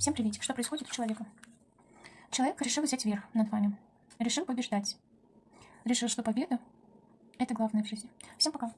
Всем приветик. Что происходит у человека? Человек решил взять верх над вами. Решил побеждать. Решил, что победа – это главное в жизни. Всем пока.